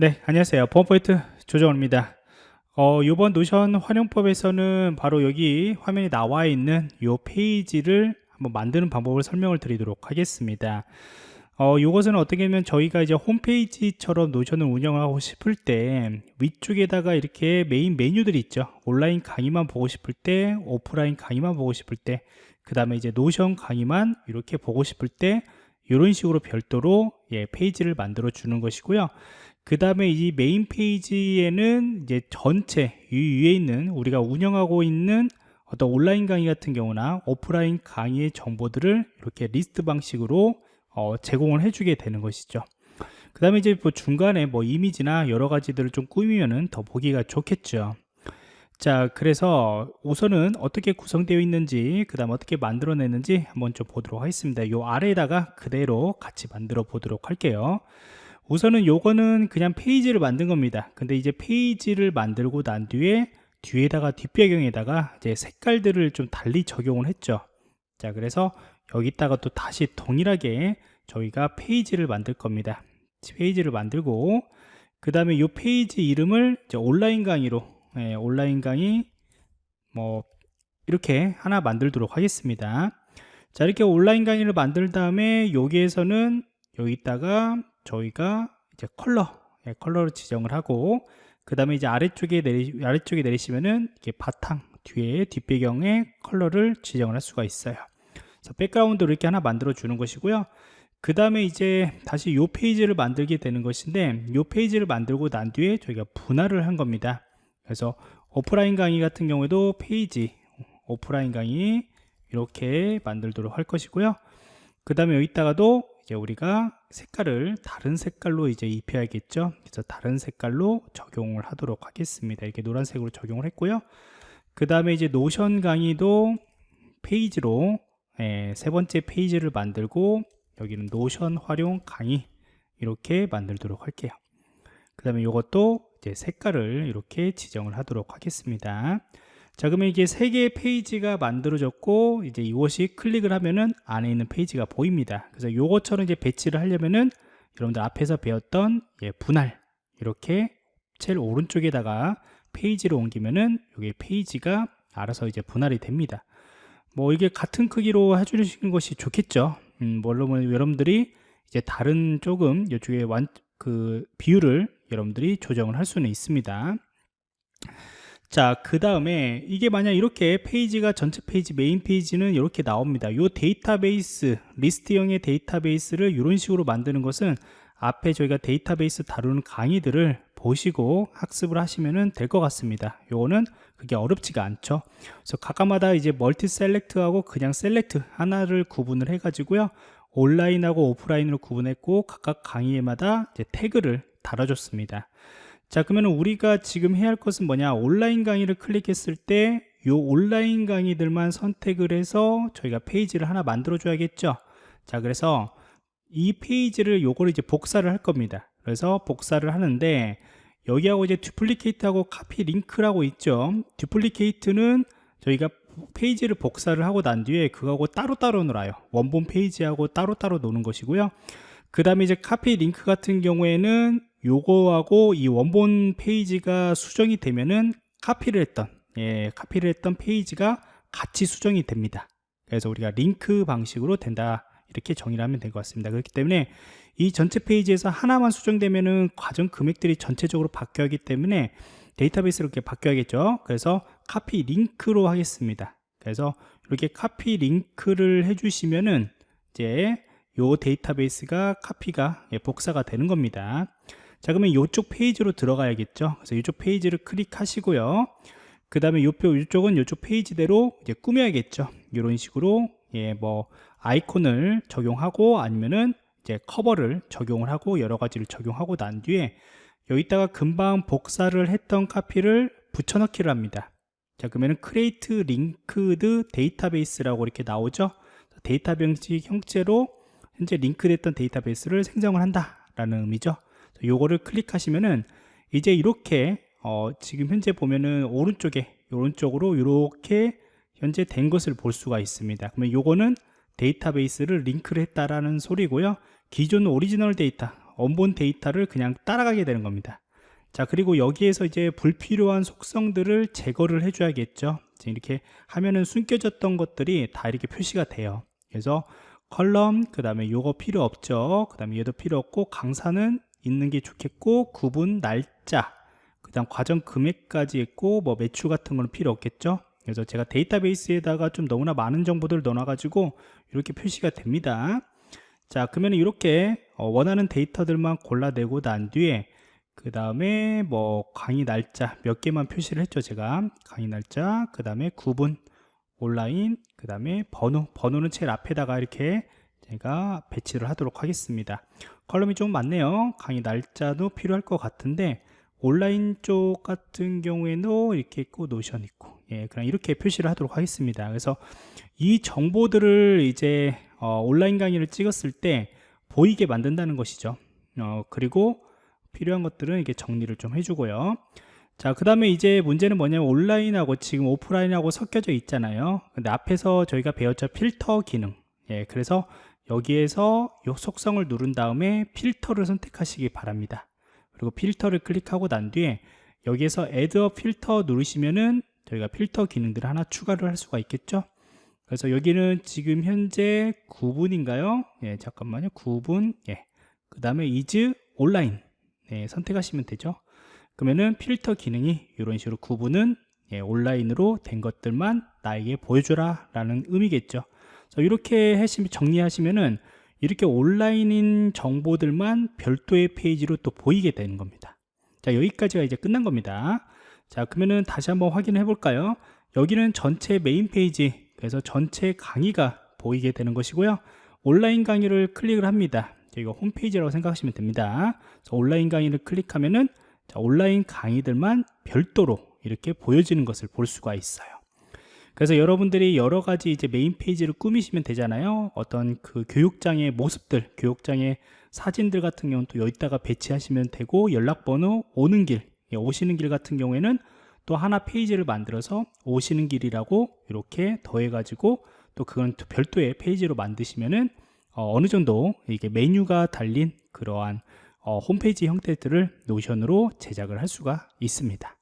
네, 안녕하세요. 보안프로젝트 조정호입니다. 어, 이번 노션 활용법에서는 바로 여기 화면에 나와 있는 이 페이지를 한번 만드는 방법을 설명을 드리도록 하겠습니다. 어, 이것은 어떻게 보면 저희가 이제 홈페이지처럼 노션을 운영하고 싶을 때 위쪽에다가 이렇게 메인 메뉴들이 있죠. 온라인 강의만 보고 싶을 때, 오프라인 강의만 보고 싶을 때, 그 다음에 이제 노션 강의만 이렇게 보고 싶을 때 이런 식으로 별도로 예, 페이지를 만들어 주는 것이고요. 그 다음에 이 메인 페이지에는 이제 전체 이 위에 있는 우리가 운영하고 있는 어떤 온라인 강의 같은 경우나 오프라인 강의의 정보들을 이렇게 리스트 방식으로 어, 제공을 해주게 되는 것이죠. 그 다음에 이제 뭐 중간에 뭐 이미지나 여러 가지들을 좀 꾸미면은 더 보기가 좋겠죠. 자, 그래서 우선은 어떻게 구성되어 있는지, 그 다음 어떻게 만들어냈는지 한번 좀 보도록 하겠습니다. 요 아래에다가 그대로 같이 만들어 보도록 할게요. 우선은 요거는 그냥 페이지를 만든 겁니다. 근데 이제 페이지를 만들고 난 뒤에 뒤에다가 뒷배경에다가 이제 색깔들을 좀 달리 적용을 했죠. 자 그래서 여기다가 또 다시 동일하게 저희가 페이지를 만들 겁니다. 페이지를 만들고 그 다음에 이 페이지 이름을 온라인 강의로 예, 온라인 강의 뭐 이렇게 하나 만들도록 하겠습니다. 자 이렇게 온라인 강의를 만들 다음에 여기에서는 여기다가 저희가 이제 컬러 예, 컬러를 지정을 하고 그 다음에 이제 아래쪽에 내리 아래쪽에 내리시면은 이게 바탕 뒤에 뒷배경의 컬러를 지정을 할 수가 있어요. 그래서 background 이렇게 하나 만들어 주는 것이고요. 그 다음에 이제 다시 이 페이지를 만들게 되는 것인데 이 페이지를 만들고 난 뒤에 저희가 분할을 한 겁니다. 그래서 오프라인 강의 같은 경우에도 페이지 오프라인 강의 이렇게 만들도록 할 것이고요. 그 다음에 여기다가도 이제 우리가 색깔을 다른 색깔로 이제 입혀야겠죠? 그래서 다른 색깔로 적용을 하도록 하겠습니다. 이렇게 노란색으로 적용을 했고요. 그 다음에 이제 노션 강의도 페이지로 예, 세 번째 페이지를 만들고 여기는 노션 활용 강의 이렇게 만들도록 할게요. 그 다음에 이것도 이제 색깔을 이렇게 지정을 하도록 하겠습니다 자 그러면 이게 세 개의 페이지가 만들어졌고 이제 이것이 클릭을 하면은 안에 있는 페이지가 보입니다. 그래서 이것처럼 이제 배치를 하려면은 여러분들 앞에서 배웠던 예, 분할 이렇게 제일 오른쪽에다가 페이지를 옮기면은 여기 페이지가 알아서 이제 분할이 됩니다. 뭐 이게 같은 크기로 해주시는 것이 좋겠죠? 음, 물론 여러분들이 이제 다른 조금 이쪽에 완, 그 비율을 여러분들이 조정을 할 수는 있습니다 자, 그 다음에 이게 만약 이렇게 페이지가 전체 페이지 메인 페이지는 이렇게 나옵니다. 요 데이터베이스, 리스트형의 데이터베이스를 이런 식으로 만드는 것은 앞에 저희가 데이터베이스 다루는 강의들을 보시고 학습을 하시면 될 것 같습니다. 요거는 그게 어렵지가 않죠. 그래서 각각마다 이제 multi select하고 그냥 select 하나를 구분을 해 가지고요. 온라인하고 오프라인으로 구분했고 각각 강의에마다 이제 태그를 달아줬습니다. 자 그러면 우리가 지금 해야 할 것은 뭐냐? 온라인 강의를 클릭했을 때 이 온라인 강의들만 선택을 해서 저희가 페이지를 하나 만들어 줘야겠죠? 자 그래서 이 페이지를 요거를 이제 복사를 할 겁니다. 그래서 복사를 하는데 여기하고 이제 duplicate하고 copy link라고 있죠? duplicate는 저희가 페이지를 복사를 하고 난 뒤에 그거하고 따로따로 놀아요. 원본 페이지하고 따로따로 노는 것이고요. 그 다음에 이제 copy link 같은 경우에는 요거하고 이 원본 페이지가 수정이 되면은 카피를 했던 예, 카피를 했던 페이지가 같이 수정이 됩니다. 그래서 우리가 링크 방식으로 된다. 이렇게 정의를 하면 될 것 같습니다. 그렇기 때문에 이 전체 페이지에서 하나만 수정되면은 과정 금액들이 전체적으로 바뀌어 하기 때문에 데이터베이스로 이렇게 바뀌어야겠죠? 그래서 copy link로 하겠습니다. 그래서 이렇게 copy link를 해주시면은 이제 요 데이터베이스가 카피가 예, 복사가 되는 겁니다 자 그러면 이쪽 페이지로 들어가야겠죠? 그래서 이쪽 페이지를 클릭하시고요. 그 다음에 이쪽은 이쪽 페이지대로 이제 꾸며야겠죠? 이런 식으로 예 뭐 아이콘을 적용하고 아니면은 이제 커버를 적용을 하고 여러 가지를 적용하고 난 뒤에 여기다가 금방 복사를 했던 카피를 붙여넣기를 합니다. 자 그러면은 create linked database라고 이렇게 나오죠? 데이터 방식 형태로 현재 링크됐던 데이터베이스를 생성을 한다 라는 의미죠 요거를 클릭하시면은 이제 이렇게 어 지금 현재 보면은 오른쪽에 오른쪽으로 이렇게 현재 된 것을 볼 수가 있습니다. 그러면 요거는 데이터베이스를 링크를 했다라는 소리고요. 기존 오리지널 데이터 원본 데이터를 그냥 따라가게 되는 겁니다. 자 그리고 여기에서 이제 불필요한 속성들을 제거를 해줘야겠죠. 이렇게 하면은 숨겨졌던 것들이 다 이렇게 표시가 돼요. 그래서 컬럼 그 다음에 요거 필요 없죠. 그 다음에 얘도 필요 없고 강사는 있는 게 좋겠고 구분 날짜 그 다음 과정 금액까지 있고 뭐 매출 같은 거는 필요 없겠죠? 그래서 제가 데이터베이스에다가 좀 너무나 많은 정보들을 넣어 가지고 이렇게 표시가 됩니다. 자 그러면 이렇게 어, 원하는 데이터들만 골라내고 난 뒤에 그 다음에 뭐 강의 날짜 몇 개만 표시를 했죠 제가. 강의 날짜 그 다음에 구분 온라인 그 다음에 번호 번호는 제일 앞에다가 이렇게 제가 배치를 하도록 하겠습니다. 컬럼이 좀 많네요. 강의 날짜도 필요할 것 같은데 온라인 쪽 같은 경우에는 이렇게 있고 노션 있고 예, 그냥 이렇게 표시를 하도록 하겠습니다. 그래서 이 정보들을 이제 어, 온라인 강의를 찍었을 때 보이게 만든다는 것이죠. 어, 그리고 필요한 것들은 이렇게 정리를 좀 해주고요. 자 그 다음에 이제 문제는 뭐냐면 온라인하고 지금 오프라인하고 섞여져 있잖아요. 근데 앞에서 저희가 배웠죠. 필터 기능. 예, 그래서 여기에서 요 속성을 누른 다음에 필터를 선택하시기 바랍니다. 그리고 필터를 클릭하고 난 뒤에 여기에서 add a filter 누르시면은 저희가 필터 기능들을 하나 추가를 할 수가 있겠죠? 그래서 여기는 지금 현재 9분인가요? 예 잠깐만요. 9분 예 그 다음에 is 온라인 네, 선택하시면 되죠? 그러면은 필터 기능이 이런 식으로 구분은 예, 온라인으로 된 것들만 나에게 보여줘라 라는 의미겠죠 이렇게 하시면 정리하시면은 이렇게 온라인인 정보들만 별도의 페이지로 또 보이게 되는 겁니다. 자 여기까지가 이제 끝난 겁니다. 자 그러면은 다시 한번 확인해 볼까요? 여기는 전체 메인 페이지 그래서 전체 강의가 보이게 되는 것이고요. 온라인 강의를 클릭을 합니다. 여기가 홈페이지라고 생각하시면 됩니다. 온라인 강의를 클릭하면은 자, 온라인 강의들만 별도로 이렇게 보여지는 것을 볼 수가 있어요 그래서 여러분들이 여러 가지 이제 메인 페이지를 꾸미시면 되잖아요. 어떤 그 교육장의 모습들 교육장의 사진들 같은 경우는 또 여기다가 배치하시면 되고 연락번호 오는 길 예, 오시는 길 같은 경우에는 또 하나 페이지를 만들어서 오시는 길이라고 이렇게 더해 가지고 또 그건 또 별도의 페이지로 만드시면은 어, 느 정도 이게 메뉴가 달린 그러한 어, 홈페이지 형태들을 노션으로 제작을 할 수가 있습니다